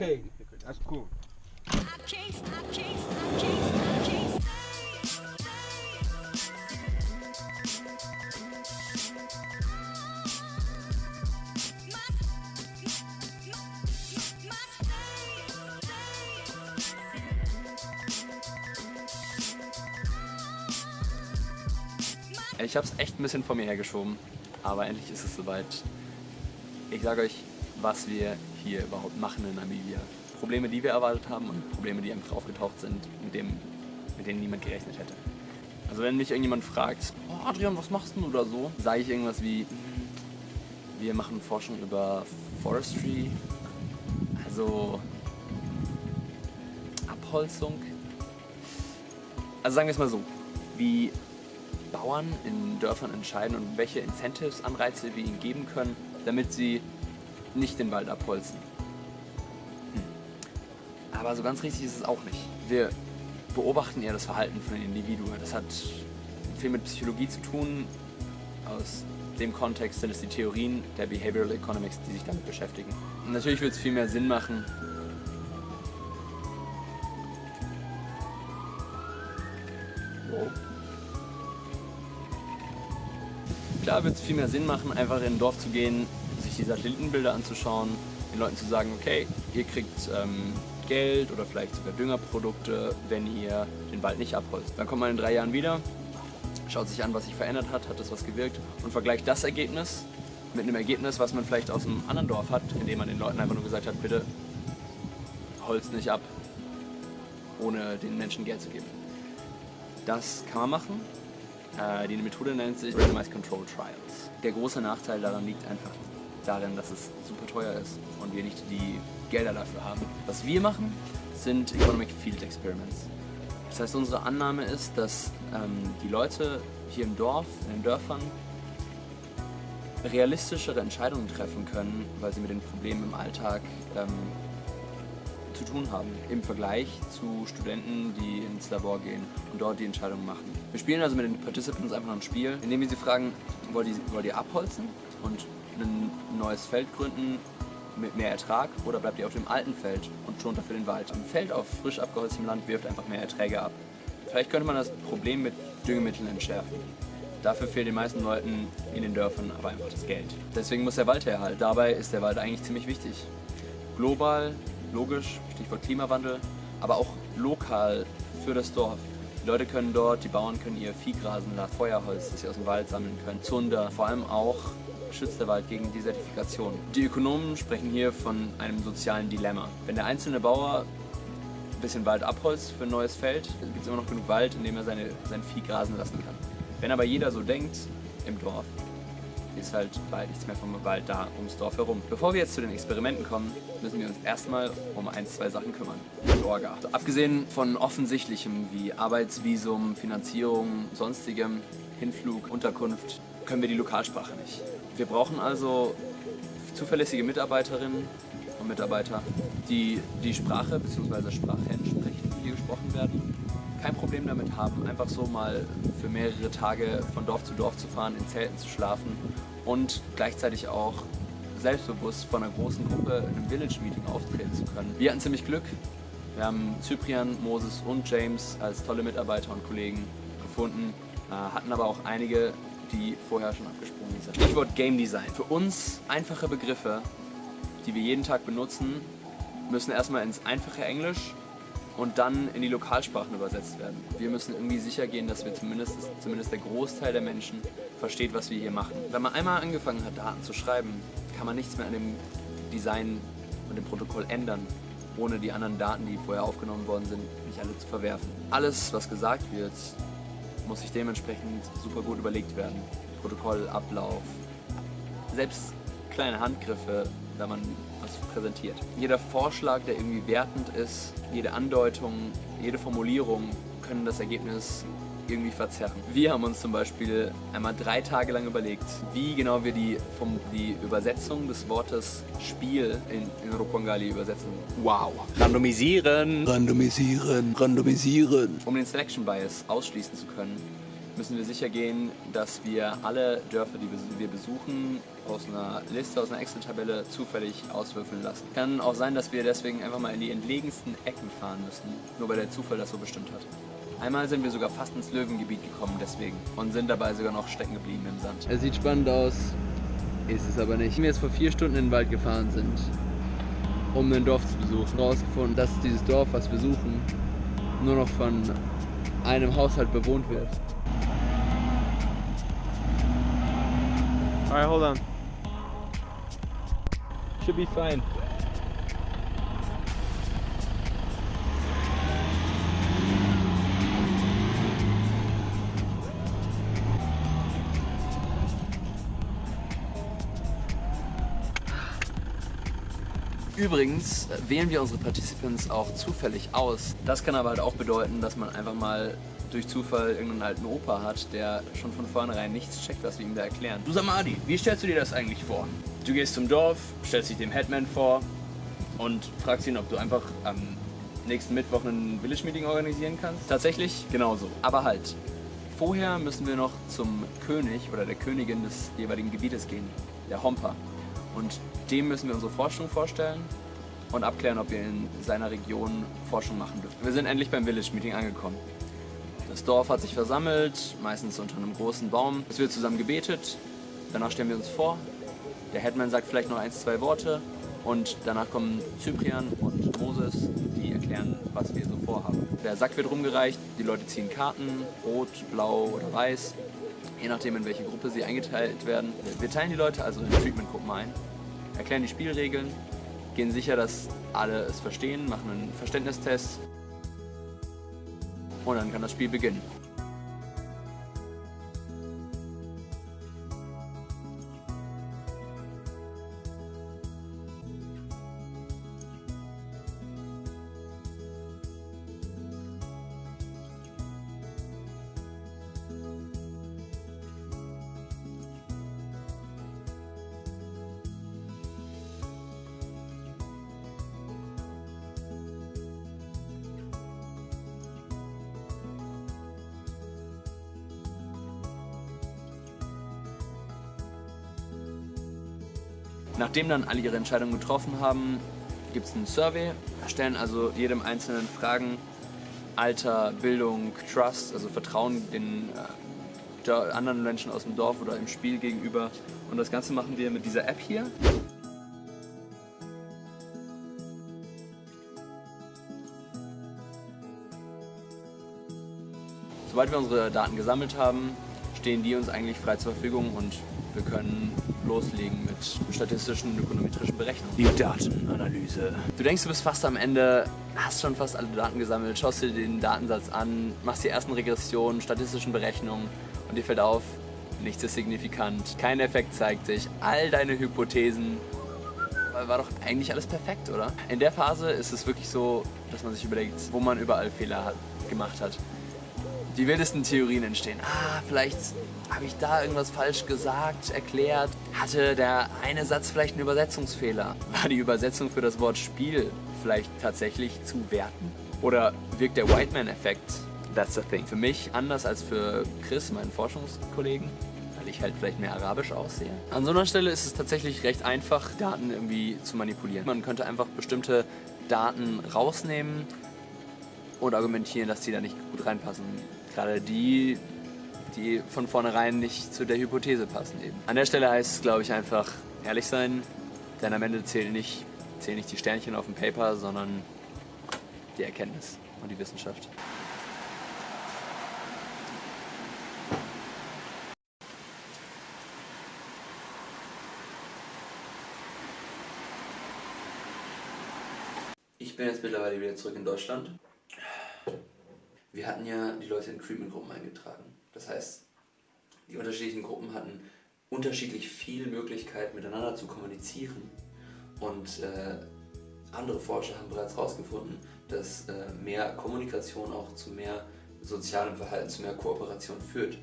Okay, that's cool. Ich habe es echt ein bisschen vor mir hergeschoben, aber endlich ist es soweit. Ich sage euch, was wir hier überhaupt machen in Namibia. Probleme, die wir erwartet haben und Probleme, die einfach aufgetaucht sind, mit, dem, mit denen niemand gerechnet hätte. Also wenn mich irgendjemand fragt, oh Adrian, was machst du oder so, sage ich irgendwas wie, "Hm, wir machen Forschung über Forestry, also Abholzung. Also sagen wir es mal so, wie Bauern in Dörfern entscheiden und welche Incentives, Anreize wir ihnen geben können, damit sie nicht den Wald abholzen. Hm. Aber so ganz richtig ist es auch nicht. Wir beobachten eher das Verhalten von den Individuen. Das hat viel mit Psychologie zu tun. Aus dem Kontext sind es die Theorien der Behavioral Economics, die sich damit beschäftigen. Und natürlich wird es viel mehr Sinn machen. Klar wird es viel mehr Sinn machen, einfach in ein Dorf zu gehen, die Satellitenbilder anzuschauen, den Leuten zu sagen, okay, ihr kriegt ähm, Geld oder vielleicht sogar Düngerprodukte, wenn ihr den Wald nicht abholzt. Dann kommt man in drei Jahren wieder, schaut sich an, was sich verändert hat, hat das was gewirkt und vergleicht das Ergebnis mit einem Ergebnis, was man vielleicht aus einem anderen Dorf hat, indem man den Leuten einfach nur gesagt hat, bitte holzt nicht ab, ohne den Menschen Geld zu geben. Das kann man machen. Äh, die Methode nennt sich Randomized Control Trials. Der große Nachteil daran liegt einfach darin, dass es super teuer ist und wir nicht die Gelder dafür haben. Was wir machen, sind Economic Field Experiments. Das heißt, unsere Annahme ist, dass ähm, die Leute hier im Dorf, in den Dörfern, realistischere Entscheidungen treffen können, weil sie mit den Problemen im Alltag ähm, zu tun haben. Im Vergleich zu Studenten, die ins Labor gehen und dort die Entscheidungen machen. Wir spielen also mit den Participants einfach ein Spiel, in dem wir sie fragen, wollt ihr, wollt ihr abholzen und ein neues Feld gründen mit mehr Ertrag oder bleibt ihr auf dem alten Feld und schont dafür den Wald? Ein Feld auf frisch abgeholztem Land wirft einfach mehr Erträge ab. Vielleicht könnte man das Problem mit Düngemitteln entschärfen. Dafür fehlt den meisten Leuten in den Dörfern aber einfach das Geld. Deswegen muss der Wald herhalten. Dabei ist der Wald eigentlich ziemlich wichtig. Global, logisch, Stichwort Klimawandel, aber auch lokal für das Dorf. Die Leute können dort, die Bauern können ihr Vieh grasen lassen, Feuerholz, das sie aus dem Wald sammeln können, Zunder, vor allem auch schützt der Wald gegen Desertifikation. Die Ökonomen sprechen hier von einem sozialen Dilemma. Wenn der einzelne Bauer ein bisschen Wald abholzt für ein neues Feld, gibt es immer noch genug Wald, in dem er seine, sein Vieh grasen lassen kann. Wenn aber jeder so denkt im Dorf, ist halt bald nichts mehr vom Wald da ums Dorf herum. Bevor wir jetzt zu den Experimenten kommen, müssen wir uns erstmal um ein, zwei Sachen kümmern. Die. Also abgesehen von offensichtlichem wie Arbeitsvisum, Finanzierung, sonstigem, Hinflug, Unterkunft, können wir die Lokalsprache nicht. Wir brauchen also zuverlässige Mitarbeiterinnen und Mitarbeiter, die die Sprache bzw. Sprachen sprechen, die gesprochen werden kein Problem damit haben, einfach so mal für mehrere Tage von Dorf zu Dorf zu fahren, in Zelten zu schlafen und gleichzeitig auch selbstbewusst von einer großen Gruppe in einem Village-Meeting auftreten zu können. Wir hatten ziemlich Glück. Wir haben Cyprian, Moses und James als tolle Mitarbeiter und Kollegen gefunden, äh, hatten aber auch einige, die vorher schon abgesprungen sind. Stichwort Game Design. Für uns einfache Begriffe, die wir jeden Tag benutzen, müssen erstmal ins einfache Englisch und dann in die Lokalsprachen übersetzt werden. Wir müssen irgendwie sicher gehen, dass wir zumindest, zumindest der Großteil der Menschen versteht, was wir hier machen. Wenn man einmal angefangen hat, Daten zu schreiben, kann man nichts mehr an dem Design und dem Protokoll ändern, ohne die anderen Daten, die vorher aufgenommen worden sind, nicht alle zu verwerfen. Alles, was gesagt wird, muss sich dementsprechend super gut überlegt werden. Protokoll, Ablauf, selbst kleine Handgriffe, wenn man was präsentiert. Jeder Vorschlag, der irgendwie wertend ist, jede Andeutung, jede Formulierung können das Ergebnis irgendwie verzerren. Wir haben uns zum Beispiel einmal drei Tage lang überlegt, wie genau wir die, vom, die Übersetzung des Wortes Spiel in, in Rukongali übersetzen. Wow. Randomisieren. Randomisieren, randomisieren. Um den Selection Bias ausschließen zu können, müssen wir sicher gehen, dass wir alle Dörfer, die wir besuchen, aus einer Liste, aus einer Excel-Tabelle zufällig auswürfeln lassen. Kann auch sein, dass wir deswegen einfach mal in die entlegensten Ecken fahren müssen, nur weil der Zufall das so bestimmt hat. Einmal sind wir sogar fast ins Löwengebiet gekommen deswegen und sind dabei sogar noch stecken geblieben im Sand. Es sieht spannend aus, ist es aber nicht. Wenn wir jetzt vor vier Stunden in den Wald gefahren sind, um ein Dorf zu besuchen, rausgefunden, dass dieses Dorf, was wir suchen, nur noch von einem Haushalt bewohnt wird. Alright, hold on. Should be fine. Übrigens wählen wir unsere Participants auch zufällig aus. Das kann aber halt auch bedeuten, dass man einfach mal durch Zufall irgendeinen alten Opa hat, der schon von vornherein nichts checkt, was wir ihm da erklären. Du Samadi, wie stellst du dir das eigentlich vor? Du gehst zum Dorf, stellst dich dem Headman vor und fragst ihn, ob du einfach am nächsten Mittwoch ein Village Meeting organisieren kannst. Tatsächlich genauso. Aber halt, vorher müssen wir noch zum König oder der Königin des jeweiligen Gebietes gehen, der Homper. Und dem müssen wir unsere Forschung vorstellen und abklären, ob wir in seiner Region Forschung machen dürfen. Wir sind endlich beim Village Meeting angekommen. Das Dorf hat sich versammelt, meistens unter einem großen Baum. Es wird zusammen gebetet, danach stellen wir uns vor. Der Headman sagt vielleicht noch ein, zwei Worte und danach kommen Cyprian und Moses, die erklären, was wir so vorhaben. Der Sack wird rumgereicht, die Leute ziehen Karten, rot, blau oder weiß, je nachdem in welche Gruppe sie eingeteilt werden. Wir teilen die Leute also in Treatment-Gruppen ein, erklären die Spielregeln, gehen sicher, dass alle es verstehen, machen einen Verständnistest und dann kann das Spiel beginnen. Nachdem dann alle ihre Entscheidung getroffen haben, gibt es einen Survey, stellen also jedem Einzelnen Fragen, Alter, Bildung, Trust, also Vertrauen den äh, anderen Menschen aus dem Dorf oder im Spiel gegenüber. Und das Ganze machen wir mit dieser App hier. Sobald wir unsere Daten gesammelt haben, stehen die uns eigentlich frei zur Verfügung und wir können loslegen mit statistischen und ökonometrischen Berechnungen. Die Datenanalyse. Du denkst, du bist fast am Ende, hast schon fast alle Daten gesammelt, schaust dir den Datensatz an, machst die ersten Regressionen, statistischen Berechnungen und dir fällt auf, nichts ist signifikant, kein Effekt zeigt sich, all deine Hypothesen war doch eigentlich alles perfekt, oder? In der Phase ist es wirklich so, dass man sich überlegt, wo man überall Fehler hat, gemacht hat die wildesten Theorien entstehen. Ah, vielleicht habe ich da irgendwas falsch gesagt, erklärt. Hatte der eine Satz vielleicht einen Übersetzungsfehler? War die Übersetzung für das Wort Spiel vielleicht tatsächlich zu werten? Oder wirkt der Whiteman-Effekt? That's the thing. Für mich anders als für Chris, meinen Forschungskollegen, weil ich halt vielleicht mehr arabisch aussehe. An so einer Stelle ist es tatsächlich recht einfach, Daten irgendwie zu manipulieren. Man könnte einfach bestimmte Daten rausnehmen und argumentieren, dass die da nicht gut reinpassen gerade die, die von vornherein nicht zu der Hypothese passen eben. An der Stelle heißt es, glaube ich, einfach ehrlich sein, denn am Ende zählen nicht, zählen nicht die Sternchen auf dem Paper, sondern die Erkenntnis und die Wissenschaft. Ich bin jetzt mittlerweile wieder zurück in Deutschland hatten ja die Leute in Treatment-Gruppen eingetragen. Das heißt, die unterschiedlichen Gruppen hatten unterschiedlich viel Möglichkeit miteinander zu kommunizieren und äh, andere Forscher haben bereits herausgefunden, dass äh, mehr Kommunikation auch zu mehr sozialem Verhalten, zu mehr Kooperation führt.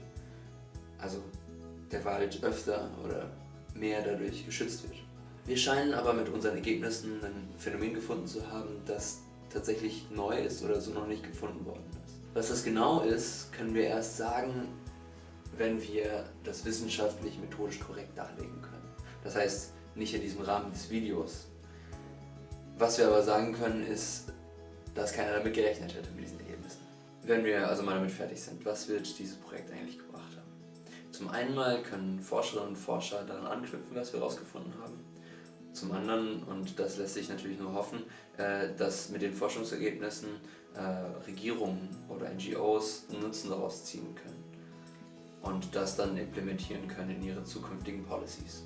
Also der Wald öfter oder mehr dadurch geschützt wird. Wir scheinen aber mit unseren Ergebnissen ein Phänomen gefunden zu haben, das tatsächlich neu ist oder so noch nicht gefunden worden ist. Was das genau ist, können wir erst sagen, wenn wir das wissenschaftlich methodisch korrekt darlegen können. Das heißt, nicht in diesem Rahmen des Videos. Was wir aber sagen können, ist, dass keiner damit gerechnet hätte mit diesen Ergebnissen. Wenn wir also mal damit fertig sind, was wird dieses Projekt eigentlich gebracht haben? Zum einen mal können Forscherinnen und Forscher daran anknüpfen, was wir herausgefunden haben. Zum anderen, und das lässt sich natürlich nur hoffen, äh, dass mit den Forschungsergebnissen äh, Regierungen oder NGOs Nutzen daraus ziehen können und das dann implementieren können in ihre zukünftigen Policies.